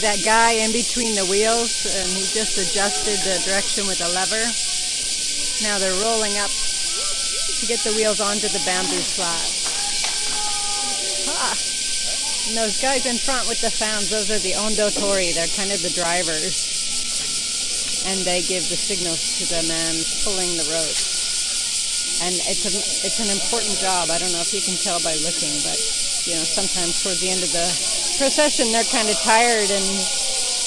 That guy in between the wheels? And he just adjusted the direction with a lever. Now they're rolling up to get the wheels onto the bamboo slats. Ah. And those guys in front with the fans, those are the ondotori. They're kind of the drivers. And they give the signals to the man pulling the rope. And it's, a, it's an important job. I don't know if you can tell by looking, but you know, sometimes towards the end of the procession, they're kind of tired and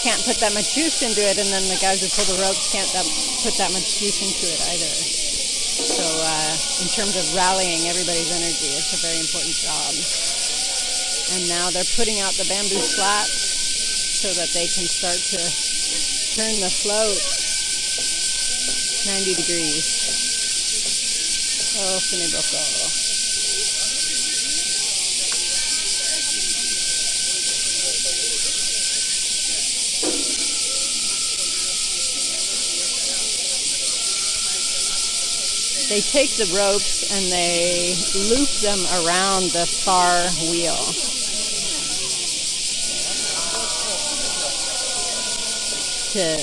can't put that much juice into it, and then the guys who pull the ropes can't that, put that much juice into it either. So, uh, in terms of rallying everybody's energy, it's a very important job. And now they're putting out the bamboo slats so that they can start to turn the float 90 degrees. Oh, Funeboko. They take the ropes and they loop them around the far wheel. To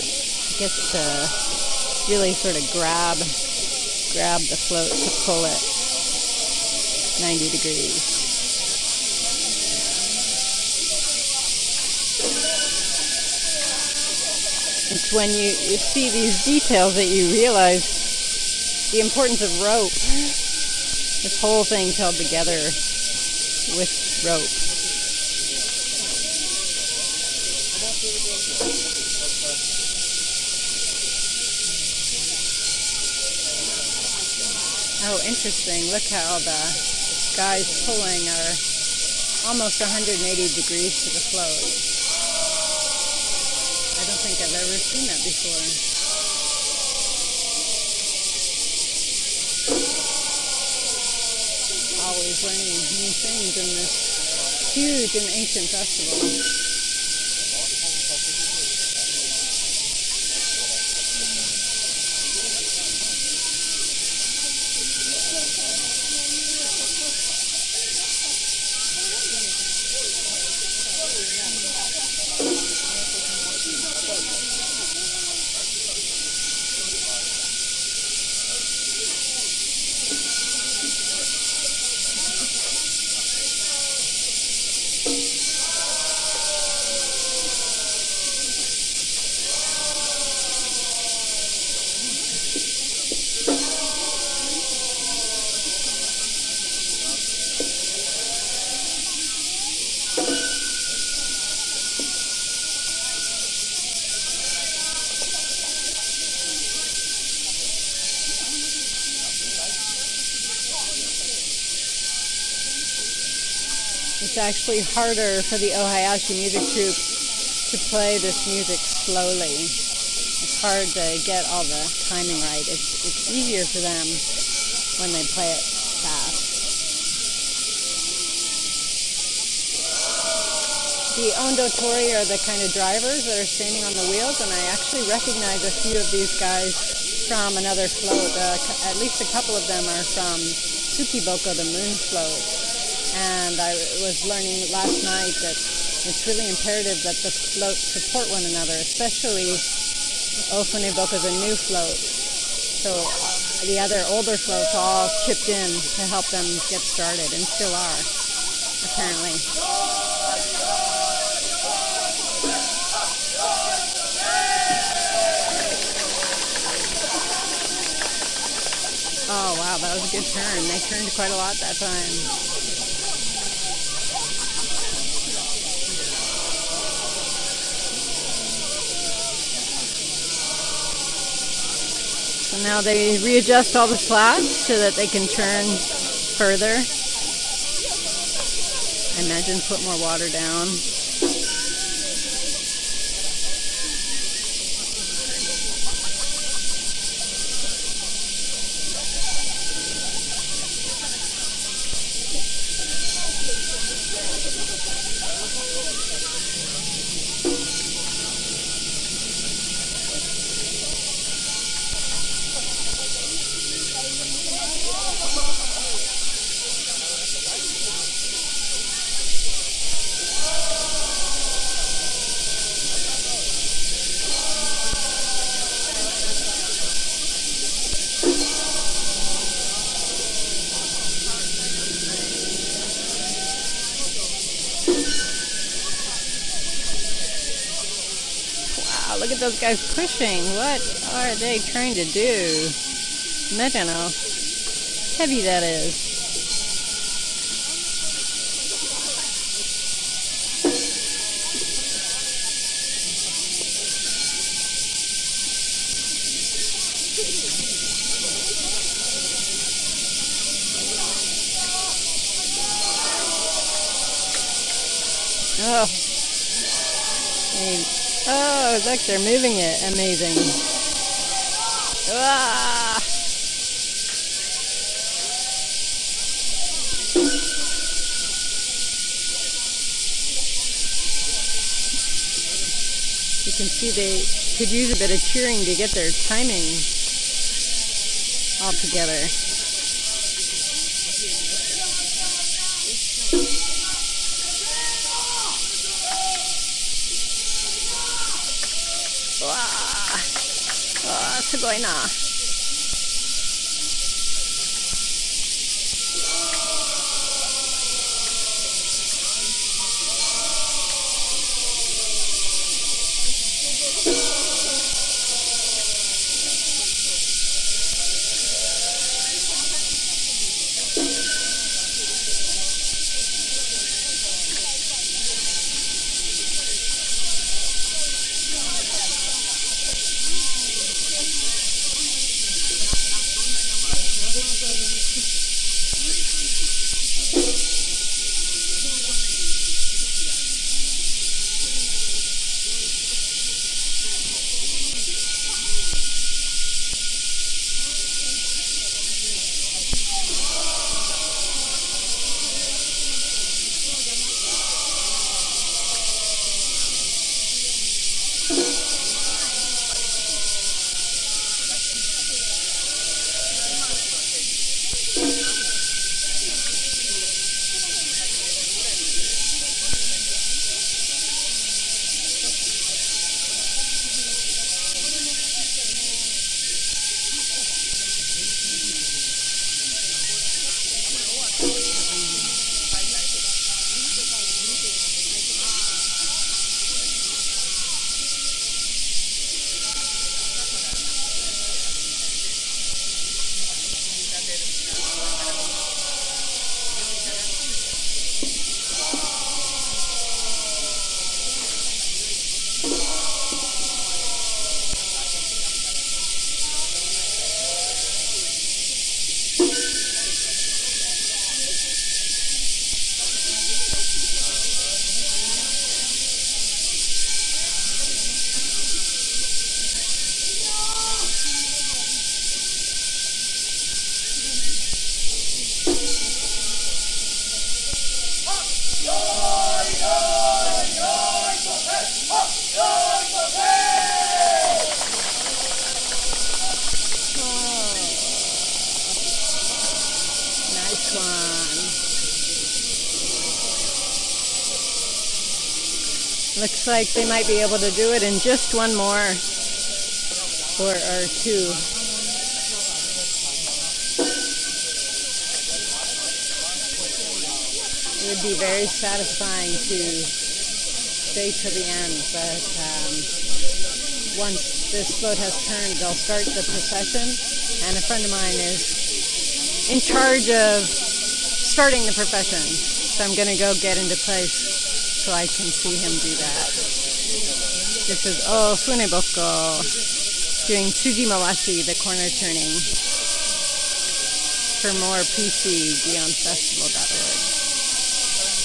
get to really sort of grab grab the float to pull it 90 degrees. It's when you, you see these details that you realize the importance of rope. This whole thing's held together with rope. Oh, interesting. Look how the guys pulling are almost 180 degrees to the float. I don't think I've ever seen that before. Always learning new things in this huge and ancient festival. It's actually harder for the Ohayashi music troupe to play this music slowly. It's hard to get all the timing right. It's, it's easier for them when they play it fast. The Ondotori are the kind of drivers that are standing on the wheels, and I actually recognize a few of these guys from another float. Uh, at least a couple of them are from Tsukiboko, the moon float. And I was learning last night that it's really imperative that the floats support one another, especially Ofuneboko is a new float. So the other older floats all chipped in to help them get started and still are, apparently. Oh wow, that was a good turn. They turned quite a lot that time. So now they readjust all the slats so that they can turn further. I imagine put more water down. Look at those guys pushing. What are they trying to do? Imagine how heavy that is. Oh. Oh, look, they're moving it. Amazing. Ah! You can see they could use a bit of cheering to get their timing all together. 吃过一 Looks like they might be able to do it in just one more or, or two. It would be very satisfying to stay to the end, but um, once this boat has turned, they'll start the procession, and a friend of mine is in charge of starting the procession. So I'm going to go get into place so I can see him do that. This is Oh Funeboko doing Tsujimawashi, the corner turning. For more PC, GionFestival.org.